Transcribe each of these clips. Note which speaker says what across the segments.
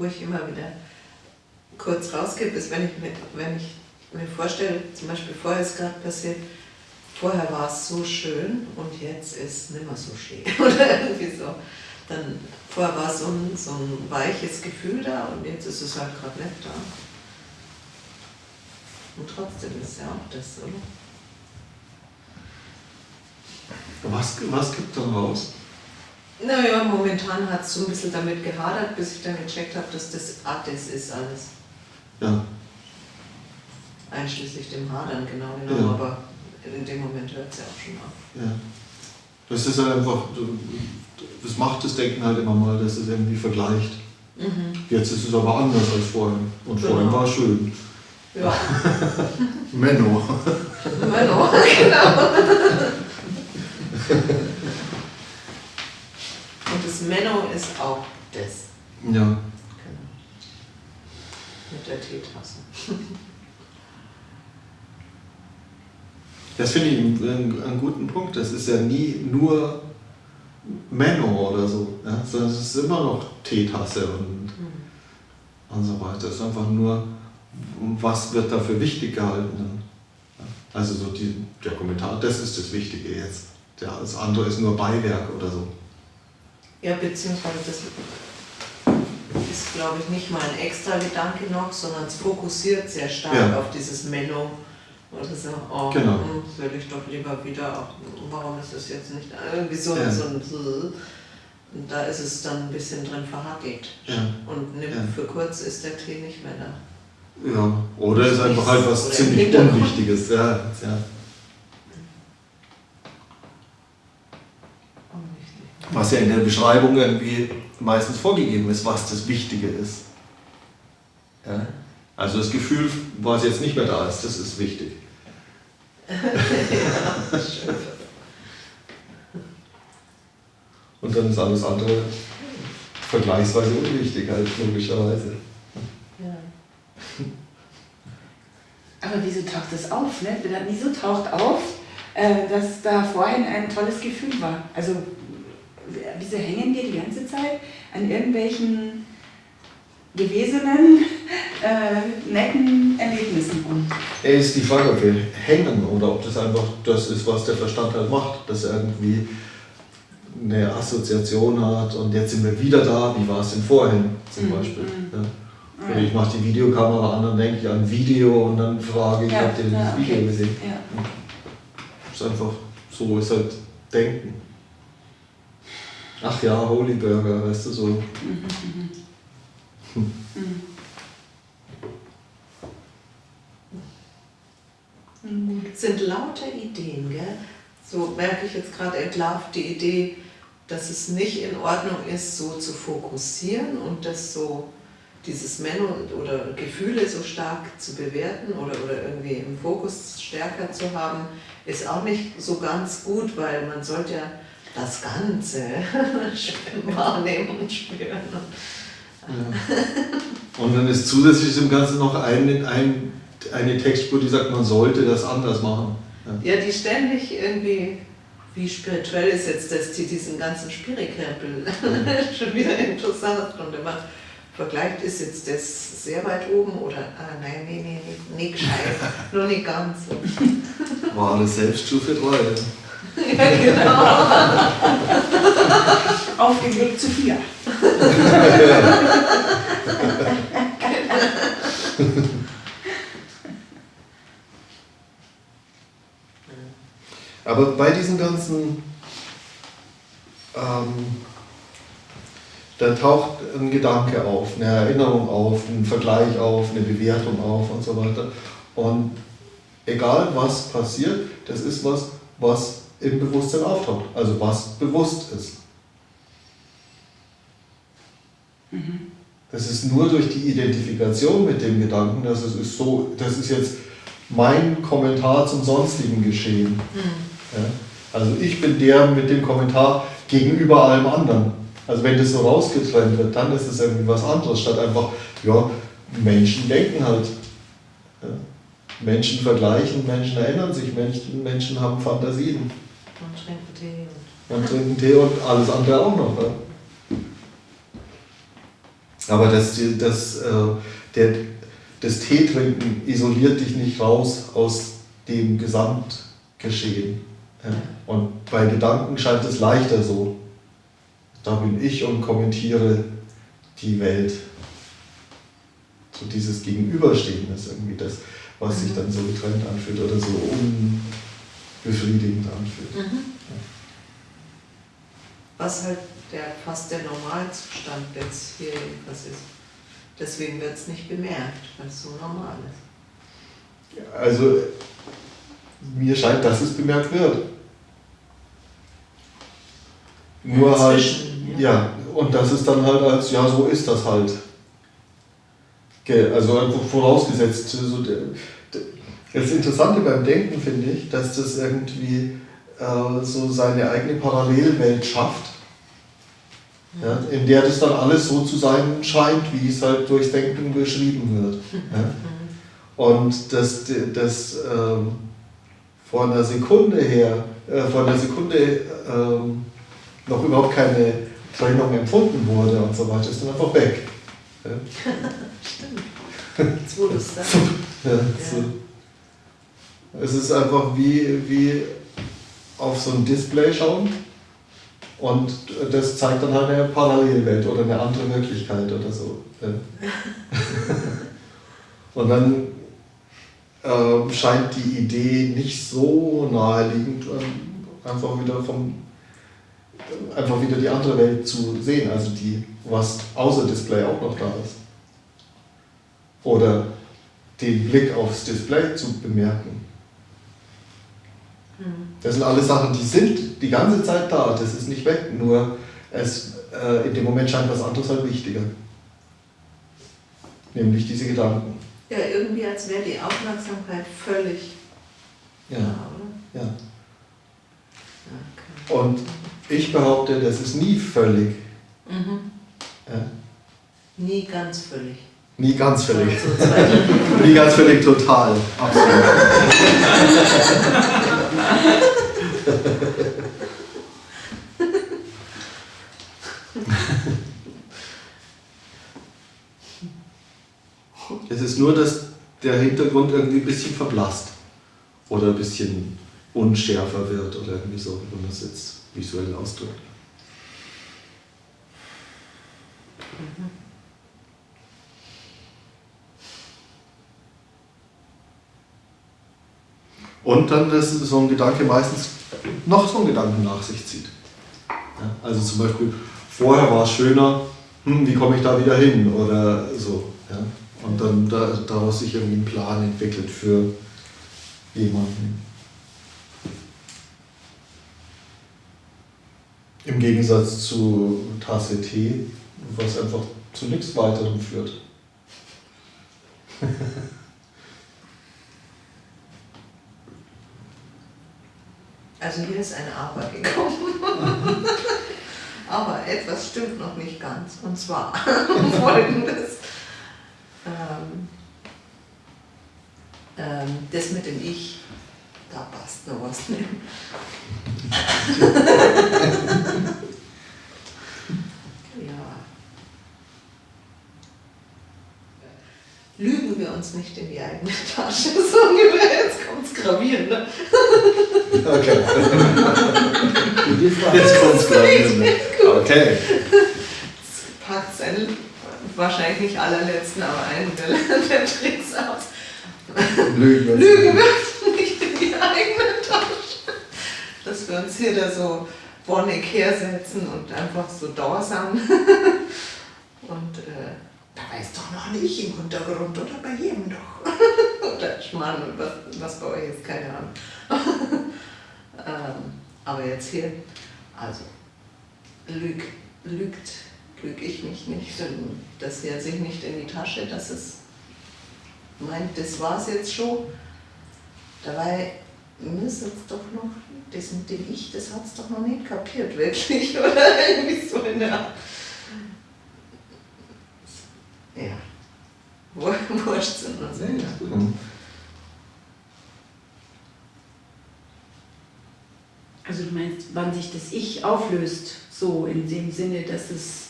Speaker 1: wo ich immer wieder kurz rausgebe, ist, wenn ich, mir, wenn ich mir vorstelle, zum Beispiel vorher ist gerade passiert, vorher war es so schön und jetzt ist nimmer so schön oder irgendwie so. Dann vorher war so ein, so ein weiches Gefühl da und jetzt ist es halt gerade nicht da. Und trotzdem ist ja auch das, oder?
Speaker 2: Was, was gibt dann raus?
Speaker 1: Naja, momentan hat es so ein bisschen damit gehadert, bis ich dann gecheckt habe, dass das Attes ist alles.
Speaker 2: Ja.
Speaker 1: Einschließlich dem Hadern, genau genommen,
Speaker 2: Ja.
Speaker 1: aber in dem Moment hört es ja auch schon auf.
Speaker 2: ja. Das ist halt einfach, das macht das Denken halt immer mal, dass es irgendwie vergleicht.
Speaker 1: Mhm.
Speaker 2: Jetzt ist es aber anders als vorhin. Und vorhin
Speaker 1: Genau.
Speaker 2: war es schön.
Speaker 1: Ja,
Speaker 2: Menno.
Speaker 1: Menno, genau. Das Menno ist auch das.
Speaker 2: Ja.
Speaker 1: Genau. Mit der Teetasse.
Speaker 2: Das finde ich einen, einen guten Punkt. Das ist ja nie nur Menno oder so, ja? sondern es ist immer noch Teetasse und,
Speaker 1: Mhm.
Speaker 2: und so weiter. Es ist einfach nur, was wird dafür wichtig gehalten. Ja? Also so die, der Kommentar, das ist das Wichtige jetzt. Ja, das andere ist nur Beiwerk oder so.
Speaker 1: Ja, beziehungsweise das ist, glaube ich, nicht mal ein extra Gedanke noch, sondern es fokussiert sehr stark
Speaker 2: Ja.
Speaker 1: auf dieses Menno. Oder so, oh,
Speaker 2: Genau.
Speaker 1: hm, will ich doch lieber wieder, ach, warum ist das jetzt nicht irgendwie so,
Speaker 2: Ja.
Speaker 1: so ein und da ist es dann ein bisschen drin verhackelt.
Speaker 2: Ja.
Speaker 1: Und nimm,
Speaker 2: Ja.
Speaker 1: für kurz ist der Tee nicht mehr da.
Speaker 2: Ja, oder ist einfach halt was ziemlich. Unwichtiges. Ja, ja. Was ja in der Beschreibung irgendwie meistens vorgegeben ist, was das Wichtige ist. Ja? Also das Gefühl, was jetzt nicht mehr da ist, das ist wichtig. Und dann ist alles andere vergleichsweise unwichtig, halt logischerweise.
Speaker 1: Ja.
Speaker 3: Aber wieso taucht das auf? Ne? Wieso taucht auf, äh, dass da vorhin ein tolles Gefühl war? Also wieso hängen wir die ganze Zeit an irgendwelchen gewesenen, äh, netten Erlebnissen rum?
Speaker 2: Ja, ist die Frage, ob wir hängen oder ob das einfach das ist, was der Verstand halt macht, dass er irgendwie eine Assoziation hat und jetzt sind wir wieder da, wie war es denn vorhin zum
Speaker 3: Mhm,
Speaker 2: Beispiel.
Speaker 3: mhm.
Speaker 2: Ja. Oder ich mache die Videokamera an, dann denke ich an Video und dann frage ich,
Speaker 3: Ja,
Speaker 2: habt ihr dieses
Speaker 3: ja, okay.
Speaker 2: Video gesehen?
Speaker 3: Ja.
Speaker 2: ist einfach, so ist halt Denken. Ach ja, Holy Burger, weißt du, so.
Speaker 3: Mhm, mhm. Mhm.
Speaker 1: Sind lauter Ideen, gell? So merke ich jetzt gerade entlarvt die Idee, dass es nicht in Ordnung ist, so zu fokussieren und das so, dieses Menno oder Gefühle so stark zu bewerten oder, oder irgendwie im Fokus stärker zu haben, ist auch nicht so ganz gut, weil man sollte ja das Ganze wahrnehmen und spüren.
Speaker 2: Und dann ist zusätzlich zum Ganzen noch ein, ein, eine Textspur, die sagt, man sollte das anders machen. Ja.
Speaker 1: Ja, die ständig irgendwie, wie spirituell ist jetzt das, die diesen ganzen Spirikrempel schon wieder interessant und immer vergleicht, ist jetzt das sehr weit oben oder, ah nein, nee, nee, nee, nicht gescheit, nur nicht ganz.
Speaker 2: War alles Selbststufe 3.
Speaker 1: ja, genau.
Speaker 3: Auf dem Weg zu vier.
Speaker 2: Aber bei diesen ganzen, ähm, da taucht ein Gedanke auf, eine Erinnerung auf, ein Vergleich auf, eine Bewertung auf und so weiter. Und egal was passiert, das ist was, was im Bewusstsein auftaucht, also was bewusst ist. Das ist nur durch die Identifikation mit dem Gedanken, dass es ist so, das ist jetzt mein Kommentar zum sonstigen Geschehen. Ja? Also ich bin der mit dem Kommentar gegenüber allem anderen. Also wenn das so rausgetrennt wird, dann ist es irgendwie was anderes, statt einfach, ja, Menschen denken halt. Ja? Menschen vergleichen, Menschen erinnern sich, Menschen, Menschen haben Fantasien.
Speaker 1: Und trinken Tee.
Speaker 2: Und trinken Tee und alles andere auch noch. Ja? Aber das, das, äh, der, das Teetrinken isoliert dich nicht raus aus dem Gesamtgeschehen. Und bei Gedanken scheint es leichter so. Da bin ich und kommentiere die Welt. So dieses Gegenüberstehen ist irgendwie das, was sich dann so getrennt anfühlt oder so unbefriedigend anfühlt. Mhm.
Speaker 1: Was halt der, fast der Normalzustand jetzt hier jedenfalls ist. Deswegen wird es nicht bemerkt, weil es so normal ist.
Speaker 2: Also mir scheint, dass es bemerkt wird. Nur halt, ja. ja, und das ist dann halt als, ja, so ist das halt. Also einfach vorausgesetzt. So, das Interessante beim Denken finde ich, dass das irgendwie äh, so seine eigene Parallelwelt schafft, ja, in der das dann alles so zu sein scheint, wie es halt durchs Denken beschrieben wird. Ja. Und das, das ähm, von der Sekunde her, äh, von der Sekunde ähm, noch überhaupt keine Trennung empfunden wurde und so weiter, ist dann einfach weg.
Speaker 1: Ja. Stimmt. Jetzt du es sagst. Ja,
Speaker 2: so. Es ist einfach wie, wie auf so ein Display schauen und das zeigt dann halt eine Parallelwelt oder eine andere Wirklichkeit oder so. und dann äh, scheint die Idee nicht so naheliegend, äh, einfach wieder vom einfach wieder die andere Welt zu sehen, also die, was außer Display auch noch da ist. Oder den Blick aufs Display zu bemerken. Das sind alles Sachen, die sind die ganze Zeit da, das ist nicht weg, nur es, äh, in dem Moment scheint was anderes halt wichtiger. Nämlich diese Gedanken.
Speaker 1: Ja, irgendwie als wäre die Aufmerksamkeit völlig.
Speaker 2: Ja. Da, ja. Okay. Und ich behaupte, das ist nie völlig. Mhm.
Speaker 1: Ja. Nie ganz völlig.
Speaker 2: Nie ganz völlig. nie ganz völlig total. Absolut. es ist nur, dass der Hintergrund irgendwie ein bisschen verblasst oder ein bisschen unschärfer wird oder irgendwie so, wenn man es jetzt visuell ausdrückt. Und dann, dass so ein Gedanke meistens noch so einen Gedanken nach sich zieht. Ja, also zum Beispiel, vorher war es schöner, hm, wie komme ich da wieder hin oder so. Ja? Und dann da, daraus sich irgendwie ein Plan entwickelt für jemanden. Im Gegensatz zu Tasse Tee, was einfach zu nichts weiterem führt.
Speaker 1: Also hier ist ein Aber gekommen. Aber etwas stimmt noch nicht ganz. Und zwar folgendes. Ähm, ähm, das mit dem Ich, da passt noch was nicht. ja. Lügen wir uns nicht in die eigene Tasche, so ungefähr, jetzt kommt es gravierend. Ne?
Speaker 2: Okay. Jetzt kommt es gravierend. Okay.
Speaker 1: Wahrscheinlich nicht allerletzten, aber einen der, der Tricks aus.
Speaker 2: Lügen,
Speaker 1: Lügen wir uns nicht in die eigene Tasche. Dass wir uns hier da so bonnig hersetzen und einfach so dauersam. Und äh, da weiß doch noch nicht im Hintergrund oder bei jedem doch. oder Schmarrn was, was bei euch ist, keine Ahnung. ähm, aber jetzt hier, also, lüg, lügt, lüge ich mich nicht, das hier sich nicht in die Tasche, dass es meint, das war es jetzt schon. Dabei müsste es doch noch, das mit dem Ich, das hat es doch noch nicht kapiert, wirklich, oder irgendwie so in der Art. Ja. Wurscht sind wir. Ja,
Speaker 3: Also du meinst, wann sich das Ich auflöst, so in dem Sinne, dass es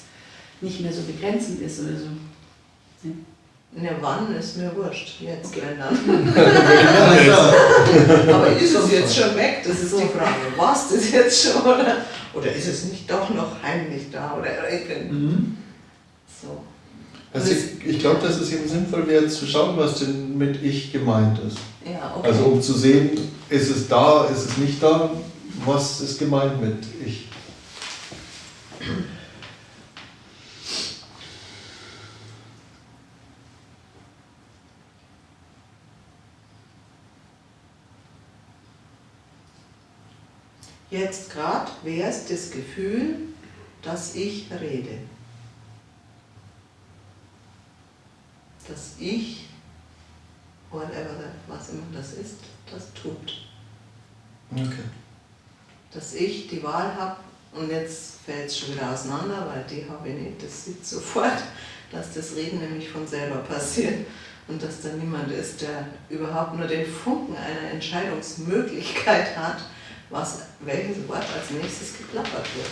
Speaker 3: nicht mehr so begrenzend ist oder so.
Speaker 1: Ja. Ne, wann ist mir wurscht. Jetzt, wenn dann. Aber ist es jetzt schon weg? Das ist die Frage. War es das jetzt schon? Oder, oder ist es nicht doch noch heimlich da? Oder
Speaker 2: Mhm.
Speaker 1: so.
Speaker 2: Also ich, ich glaube, dass es eben sinnvoll wäre, zu schauen, was denn mit ich gemeint ist.
Speaker 1: Ja, okay.
Speaker 2: Also um zu sehen, ist es da, ist es nicht da, was ist gemeint mit ich.
Speaker 1: Jetzt gerade wäre es das Gefühl, dass ich rede. Dass ich, whatever was immer das ist, das tut.
Speaker 2: Okay.
Speaker 1: Dass ich die Wahl habe, und jetzt fällt es schon wieder auseinander, weil die habe ich nicht, das sieht sofort, dass das Reden nämlich von selber passiert und dass da niemand ist, der überhaupt nur den Funken einer Entscheidungsmöglichkeit hat, was, welches Wort als nächstes geplappert wird.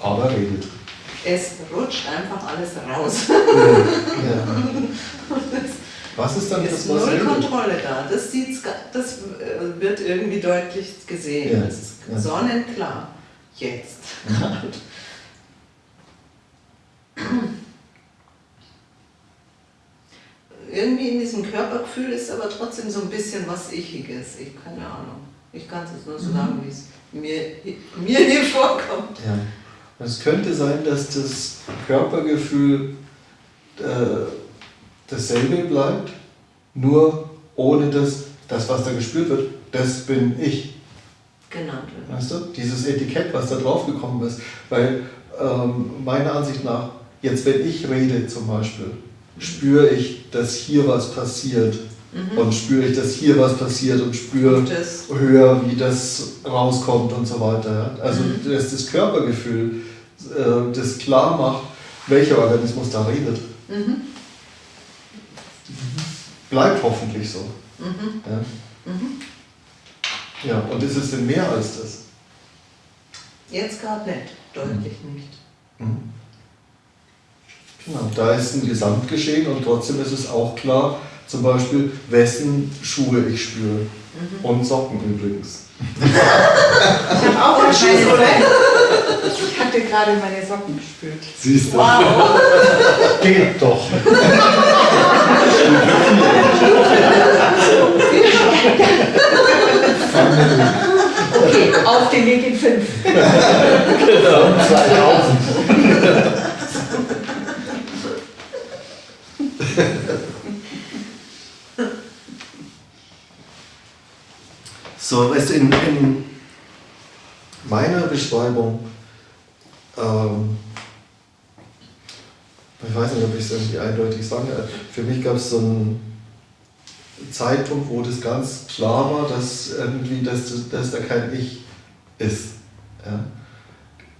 Speaker 2: Aber redet.
Speaker 1: Es rutscht einfach alles raus.
Speaker 2: Ja. Was ist dann
Speaker 1: Es
Speaker 2: das,
Speaker 1: ist
Speaker 2: was
Speaker 1: null? Kontrolle da. Das, sieht's, das äh, wird irgendwie deutlich gesehen.
Speaker 2: Ja,
Speaker 1: Das ist
Speaker 2: ja.
Speaker 1: sonnenklar. Jetzt
Speaker 2: Mhm.
Speaker 1: gerade. Irgendwie in diesem Körpergefühl ist aber trotzdem so ein bisschen was Ichiges. Ich keine Ahnung. Ich kann es jetzt nur so sagen, wie es mir, mir hier vorkommt.
Speaker 2: Ja. Es könnte sein, dass das Körpergefühl äh, dasselbe bleibt, nur ohne das, das, was da gespürt wird, das bin ich.
Speaker 1: Genannt wird.
Speaker 2: Weißt du? Dieses Etikett, was da drauf gekommen ist. Weil ähm, meiner Ansicht nach, jetzt wenn ich rede zum Beispiel, spüre ich, dass hier was passiert.
Speaker 1: Mhm.
Speaker 2: Und spüre ich, dass hier was passiert und spüre höher, wie das rauskommt und so weiter. Also
Speaker 1: Mhm.
Speaker 2: dass das Körpergefühl äh, das klar macht, welcher Organismus da redet.
Speaker 1: mhm.
Speaker 2: Bleibt hoffentlich so.
Speaker 1: Mhm.
Speaker 2: Ja,
Speaker 1: Mhm.
Speaker 2: ja und ist es denn mehr als das?
Speaker 1: Jetzt gerade nicht. Deutlich nicht.
Speaker 2: Mhm. Genau, da ist ein Gesamtgeschehen und trotzdem ist es auch klar, zum Beispiel, wessen Schuhe ich spüre.
Speaker 1: Mhm.
Speaker 2: Und Socken übrigens.
Speaker 3: Ich habe auch
Speaker 1: Und
Speaker 3: meine,
Speaker 1: Schuhe.
Speaker 3: Ich hatte gerade meine Socken gespürt.
Speaker 2: Siehst du?
Speaker 1: Wow!
Speaker 2: Geht doch.
Speaker 3: Okay, auf den Weg in fünf.
Speaker 2: 2000. So, weißt du, in, in meiner Beschreibung, ähm, ich weiß nicht, ob ich es irgendwie eindeutig sagen kann, für mich gab es so einen Zeitpunkt, wo das ganz klar war, dass irgendwie, dass, das- dass da kein Ich ist. Ja?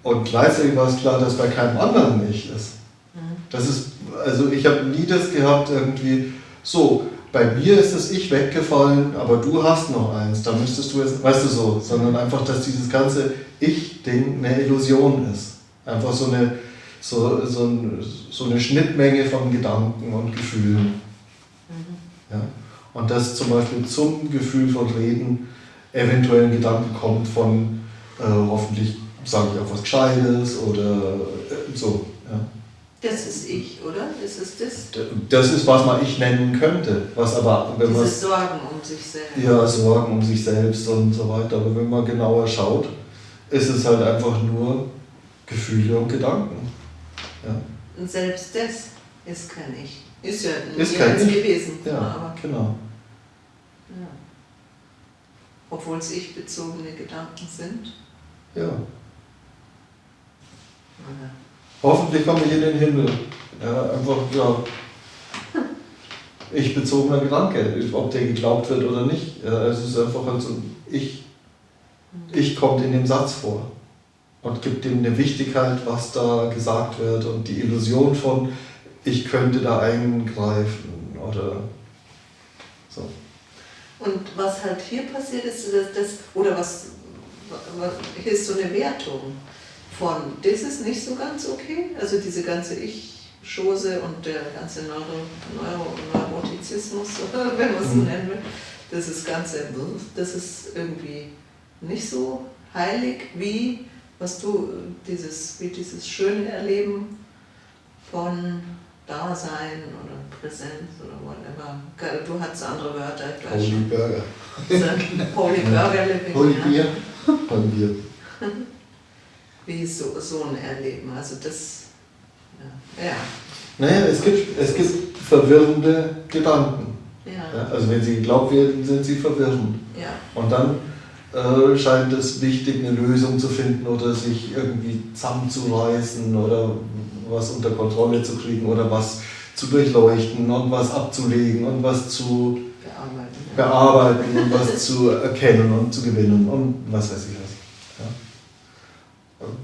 Speaker 2: Und gleichzeitig war es klar, dass bei keinem anderen Ich ist.
Speaker 1: Mhm.
Speaker 2: Das ist, also ich habe nie das gehabt, irgendwie, so, bei mir ist das Ich weggefallen, aber du hast noch eins, da müsstest du jetzt, weißt du so, sondern einfach, dass dieses ganze Ich-Ding eine Illusion ist. Einfach so eine, so, so, ein, so eine Schnittmenge von Gedanken und Gefühlen.
Speaker 1: Mhm.
Speaker 2: Ja? Und dass zum Beispiel zum Gefühl von Reden eventuell ein Gedanke kommt von äh, hoffentlich sage ich auch was Gescheites oder äh, so.
Speaker 1: Das ist ich, oder? Das ist das?
Speaker 2: Das ist, was man ich nennen könnte, was aber, wenn man
Speaker 1: Dieses Sorgen um sich selbst.
Speaker 2: ja, Sorgen um sich selbst und so weiter, aber wenn man genauer schaut, ist es halt einfach nur Gefühle und Gedanken. Ja,
Speaker 1: Und selbst das ist kein Ich. Ist ja
Speaker 2: Ist kein Ich.
Speaker 1: gewesen.
Speaker 2: ja
Speaker 1: Aber,
Speaker 2: genau.
Speaker 1: ja. Obwohl es ich-bezogene Gedanken sind.
Speaker 2: Ja.
Speaker 1: Ja.
Speaker 2: Hoffentlich komme ich in den Himmel. Ja, einfach, ja. Ich bezogener Gedanke, ob der geglaubt wird oder nicht. Ja, es ist einfach halt so, ich, ich kommt in dem Satz vor und gibt dem eine Wichtigkeit, was da gesagt wird und die Illusion von, ich könnte da eingreifen oder so.
Speaker 1: Und was halt hier passiert ist, dass das, oder was, was hier ist so eine Wertung von, das ist nicht so ganz okay, also diese ganze Ich-Chose und der ganze Neuro, Neuro, Neurotizismus, wenn man es so
Speaker 2: Mhm.
Speaker 1: nennen will, das ist ganze, das ist irgendwie nicht so heilig wie was du dieses wie dieses schöne Erleben von Dasein oder Präsenz oder whatever. Du hattest andere Wörter, ich weiß
Speaker 2: Holy
Speaker 1: schon.
Speaker 2: Burger.
Speaker 1: Holy Burger Living.
Speaker 2: Holy. Bier. Holy Bier.
Speaker 1: Wie so, so ein Erleben. Also das, ja, ja.
Speaker 2: Naja, es gibt, es gibt verwirrende Gedanken.
Speaker 1: ja,
Speaker 2: Ja, also wenn sie geglaubt werden, sind sie verwirrend.
Speaker 1: ja.
Speaker 2: Und dann äh, scheint es wichtig, eine Lösung zu finden oder sich irgendwie zusammenzureißen oder was unter Kontrolle zu kriegen oder was zu durchleuchten und was abzulegen und was zu
Speaker 1: bearbeiten.
Speaker 2: Bearbeiten und was zu erkennen und zu gewinnen und was weiß ich.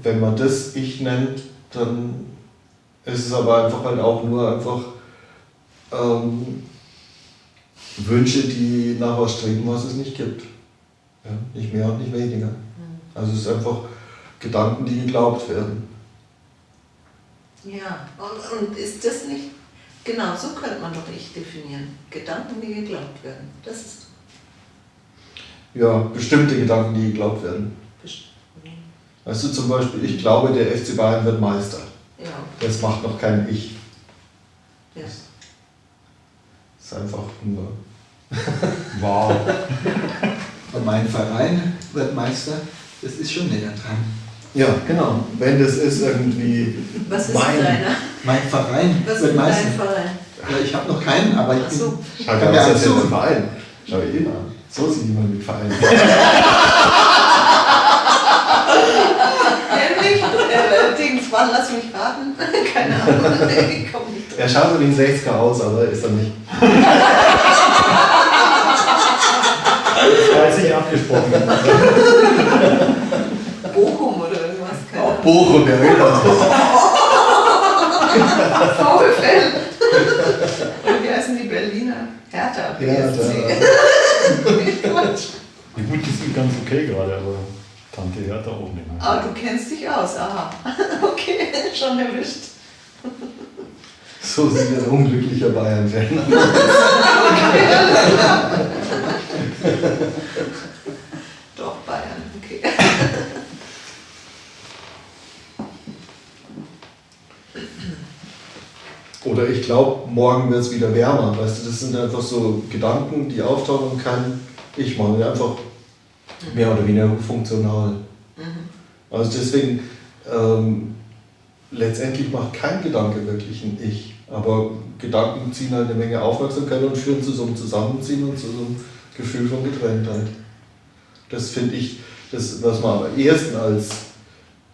Speaker 2: Wenn man das Ich nennt, dann ist es aber einfach halt auch nur einfach ähm, Wünsche, die nach was streben, was es nicht gibt. Ja, nicht mehr und nicht weniger.
Speaker 1: Hm.
Speaker 2: Also es ist einfach Gedanken, die geglaubt werden.
Speaker 1: Ja, und, und ist das nicht, genau so könnte man doch Ich definieren. Gedanken, die geglaubt werden. Das ist
Speaker 2: Ja, bestimmte Gedanken, die geglaubt werden.
Speaker 1: best-
Speaker 2: Weißt du zum Beispiel, ich glaube, der FC Bayern wird Meister.
Speaker 1: ja,
Speaker 2: Das macht noch kein Ich.
Speaker 1: ja.
Speaker 2: Das ist einfach nur.
Speaker 4: Wow. Und mein Verein wird Meister, das ist schon näher dran.
Speaker 2: Ja, genau. Wenn das ist irgendwie
Speaker 1: Was ist
Speaker 2: mein.
Speaker 1: deiner?
Speaker 4: Mein Verein
Speaker 1: Was
Speaker 4: wird
Speaker 1: ist
Speaker 4: Meister.
Speaker 1: dein Verein?
Speaker 4: Ja, ich habe noch keinen, aber ich
Speaker 1: so.
Speaker 2: Schau
Speaker 4: Kann
Speaker 2: dir
Speaker 4: mir einen
Speaker 2: ein Verein. Schau dir ihn an. So sieht jemand mit Verein.
Speaker 1: Nämlich, äh, Dings, wann lass mich raten? Keine Ahnung, ich komm nicht
Speaker 2: Er
Speaker 1: drauf.
Speaker 2: schaut wie ein 60er aus, aber ist er nicht.
Speaker 5: Das jetzt nicht abgesprochen.
Speaker 1: Bochum oder irgendwas, keine Ahnung.
Speaker 2: Bochum, der Redner.
Speaker 1: VfL. Und wie heißen die Berliner? Hertha.
Speaker 2: Ja.
Speaker 5: Die gut, die sind ganz okay gerade, aber Tante hört da auch nicht mehr.
Speaker 1: Aber du kennst dich aus, aha. Okay, schon erwischt.
Speaker 2: So sieht ein unglücklicher Bayern-Fan aus.
Speaker 1: Doch, Bayern, okay.
Speaker 2: Oder ich glaube, morgen wird es wieder wärmer. Weißt du, das sind einfach so Gedanken, die auftauchen kein Ich machen. Einfach mehr oder weniger funktional. Also deswegen, ähm, letztendlich macht kein Gedanke wirklich ein Ich. Aber Gedanken ziehen halt eine Menge Aufmerksamkeit und führen zu so einem Zusammenziehen und zu so einem Gefühl von Getrenntheit. Das finde ich, das, was man am ehesten als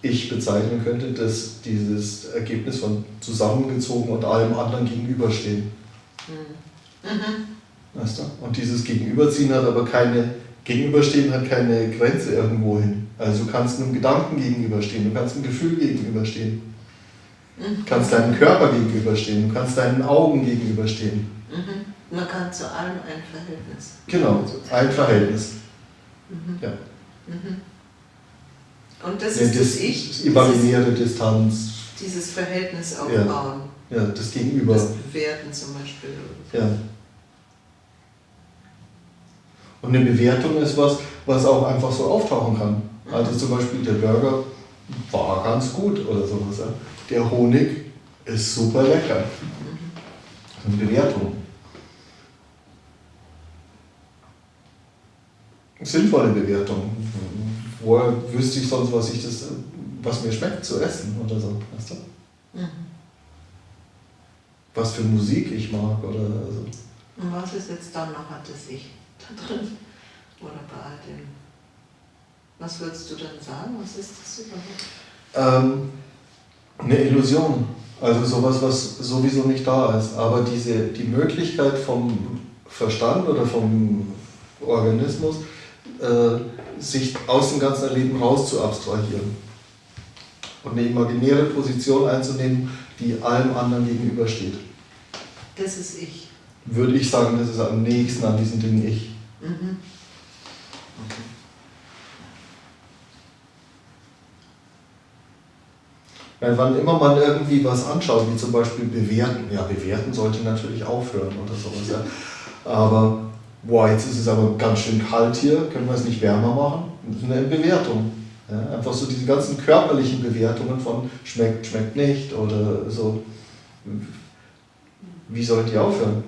Speaker 2: Ich bezeichnen könnte, dass dieses Ergebnis von zusammengezogen und allem anderen gegenüberstehen. Weißt du? Und dieses Gegenüberziehen hat aber keine, Gegenüberstehen hat keine Grenze irgendwo hin. Also du kannst einem Gedanken gegenüberstehen, du kannst einem Gefühl gegenüberstehen. Du kannst deinem Körper gegenüberstehen, du kannst deinen Augen gegenüberstehen.
Speaker 1: Mhm. Man kann zu allem ein Verhältnis.
Speaker 2: Genau, ein Verhältnis. Ja.
Speaker 1: Und das
Speaker 2: Ja,
Speaker 1: ist
Speaker 2: das,
Speaker 1: das Ich, dieses,
Speaker 2: imaginäre Distanz,
Speaker 1: dieses Verhältnis
Speaker 2: Ja.
Speaker 1: aufbauen.
Speaker 2: ja, das Gegenüber.
Speaker 1: Das Bewerten zum Beispiel.
Speaker 2: Ja. Und eine Bewertung ist was, was auch einfach so auftauchen kann. Also zum Beispiel der Burger war ganz gut oder sowas. Der Honig ist super lecker. Eine Bewertung. Sinnvolle Bewertung. Woher wüsste ich sonst, was ich das, was mir schmeckt zu essen oder so. Weißt du?
Speaker 1: Mhm.
Speaker 2: Was für Musik ich mag oder so.
Speaker 1: Und was ist jetzt dann noch das Ich da drin? Oder bei all dem? Was würdest du dann sagen? Was ist das überhaupt?
Speaker 2: Ähm, eine Illusion. Also sowas, was sowieso nicht da ist. Aber diese, die Möglichkeit vom Verstand oder vom Organismus, äh, sich aus dem ganzen Leben raus zu abstrahieren. Und eine imaginäre Position einzunehmen, die allem anderen gegenübersteht.
Speaker 1: Das ist Ich.
Speaker 2: Würde ich sagen, das ist am nächsten an diesem Ding Ich.
Speaker 1: Mhm.
Speaker 2: Weil wann immer man irgendwie was anschaut, wie zum Beispiel bewerten, ja, bewerten sollte natürlich aufhören oder sowas, ja. Aber, boah, jetzt ist es aber ganz schön kalt hier, können wir es nicht wärmer machen? Das ist eine Bewertung. Ja, einfach so diese ganzen körperlichen Bewertungen von schmeckt, schmeckt nicht oder so. Wie sollen die aufhören?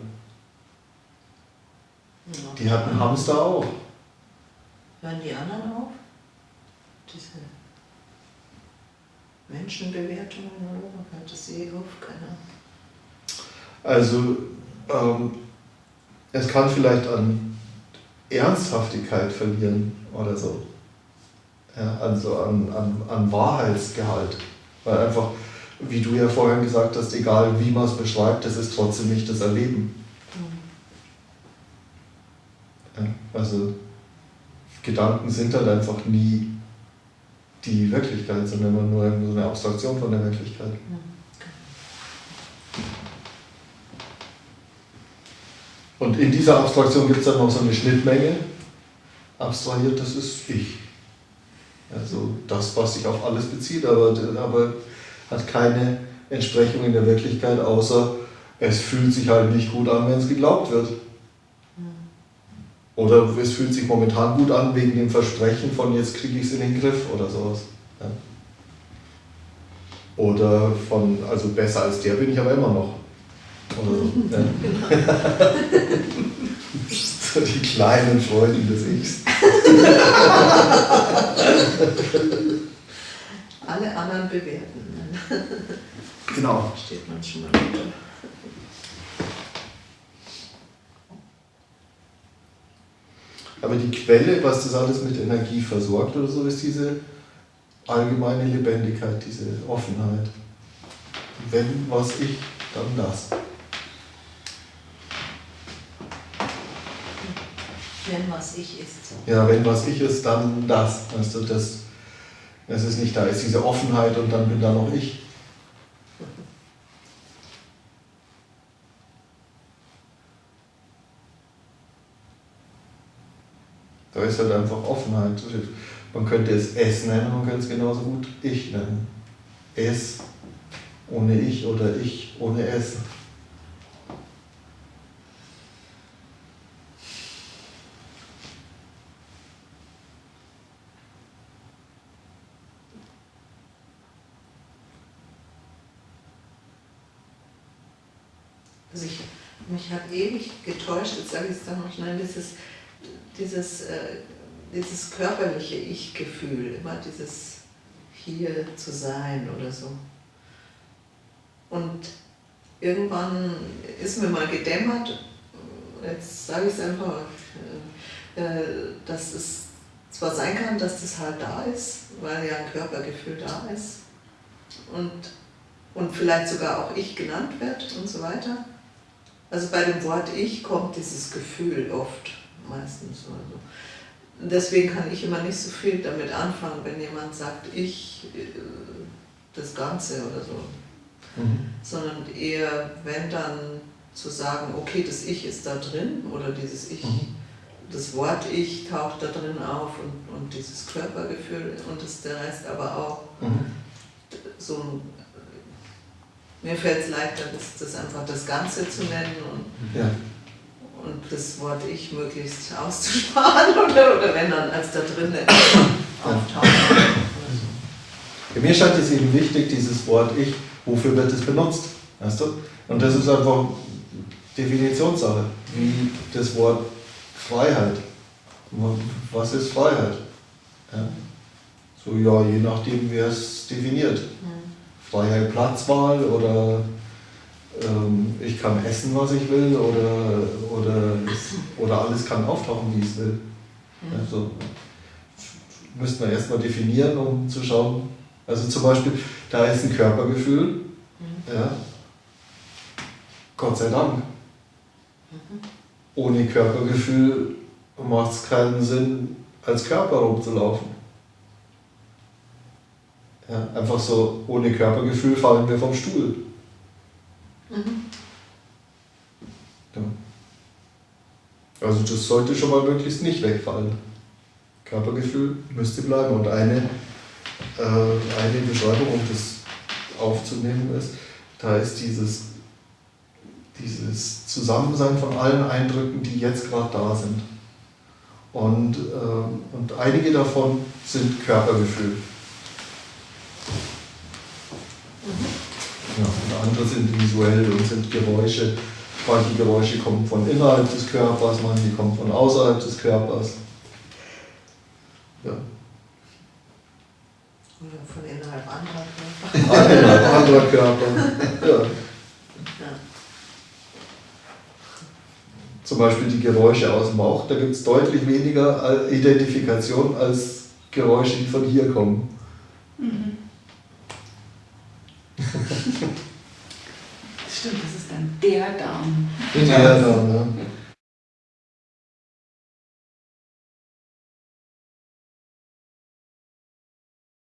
Speaker 2: Die hatten Hamster auch.
Speaker 1: Hören die anderen auf? Diese Menschenbewertungen oder? Hört das eh auf? Keine Ahnung.
Speaker 2: Also ähm, es kann vielleicht an Ernsthaftigkeit verlieren oder so. Ja, also an, an, an Wahrheitsgehalt. Weil einfach, wie du ja vorhin gesagt hast, egal wie man es beschreibt, das ist trotzdem nicht das Erleben. Ja, also Gedanken sind halt einfach nie die Wirklichkeit, sondern immer nur so eine Abstraktion von der Wirklichkeit. Und in dieser Abstraktion gibt es dann noch so eine Schnittmenge. Abstrahiert, das ist ich. Also das, was sich auf alles bezieht, aber, aber hat keine Entsprechung in der Wirklichkeit, außer es fühlt sich halt nicht gut an, wenn es geglaubt wird. Oder es fühlt sich momentan gut an wegen dem Versprechen von jetzt kriege ich es in den Griff oder sowas. Ja. Oder von, also besser als der bin ich aber immer noch. Oder so. Ja. so die kleinen Freuden des Ichs.
Speaker 1: Alle anderen bewerten.
Speaker 2: Genau.
Speaker 1: Steht man schon mal drunter.
Speaker 2: Aber die Quelle, was das alles mit Energie versorgt oder so, ist diese allgemeine Lebendigkeit, diese Offenheit. Wenn was ich, dann das.
Speaker 1: Wenn was ich ist.
Speaker 2: Ja, wenn was ich ist, dann das. Weißt du, das, das ist nicht da, ist diese Offenheit und dann bin da noch ich. Da ist halt einfach Offenheit. Man könnte es es nennen, man könnte es genauso gut ich nennen. Es ohne ich oder ich ohne es.
Speaker 1: Also ich, mich hat ewig getäuscht, jetzt sage ich es dann noch schnell, dieses, dieses, äh, dieses körperliche Ich-Gefühl, immer dieses hier zu sein oder so. Und irgendwann ist mir mal gedämmert, jetzt sage ich es einfach, äh, äh, dass es zwar sein kann, dass das halt da ist, weil ja ein Körpergefühl da ist und, und vielleicht sogar auch ich genannt wird und so weiter. Also bei dem Wort Ich kommt dieses Gefühl oft, meistens. Also. Deswegen kann ich immer nicht so viel damit anfangen, wenn jemand sagt, ich, äh, das Ganze oder so.
Speaker 2: Mhm.
Speaker 1: Sondern eher, wenn dann zu sagen, okay, das Ich ist da drin oder dieses Ich,
Speaker 2: Mhm.
Speaker 1: das Wort Ich taucht da drin auf und, und dieses Körpergefühl und das, der Rest aber auch
Speaker 2: Mhm.
Speaker 1: so ein, mir fällt es leichter, das, das einfach das Ganze zu nennen und,
Speaker 2: Ja.
Speaker 1: Und das Wort Ich möglichst auszusparen oder, oder wenn dann als da drin auftaucht.
Speaker 2: Für mir scheint es eben wichtig, dieses Wort Ich, wofür wird es benutzt? Weißt du? Und das ist einfach Definitionssache, wie das Wort Freiheit. Was ist Freiheit? Ja? So, ja, je nachdem, wer es definiert. Freiheit Platzwahl oder ich kann essen, was ich will oder, oder, oder alles kann auftauchen, wie es will. Also, müsste man erstmal definieren, um zu schauen. Also zum Beispiel, da ist ein Körpergefühl. Ja. Gott sei Dank. Ohne Körpergefühl macht es keinen Sinn, als Körper rumzulaufen. Ja, einfach so, ohne Körpergefühl fallen wir vom Stuhl. Ja. Also das sollte schon mal möglichst nicht wegfallen. Körpergefühl müsste bleiben und eine, äh, eine Beschreibung, um das aufzunehmen ist, da ist dieses, dieses Zusammensein von allen Eindrücken, die jetzt gerade da sind. Und, ähm, und einige davon sind Körpergefühl. Ja, und andere sind visuell und sind Geräusche. Manche Geräusche kommen von innerhalb des Körpers, manche kommen von außerhalb des Körpers. Ja.
Speaker 1: Oder von innerhalb anderer Körper.
Speaker 2: Ah, Innerhalb anderer Körper. Ja. Zum Beispiel die Geräusche aus dem Bauch, da gibt es deutlich weniger Identifikation als Geräusche, die von hier kommen.
Speaker 3: Stimmt, das